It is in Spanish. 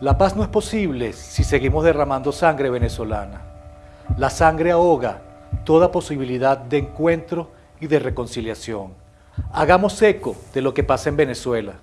La paz no es posible si seguimos derramando sangre venezolana. La sangre ahoga toda posibilidad de encuentro y de reconciliación. Hagamos eco de lo que pasa en Venezuela.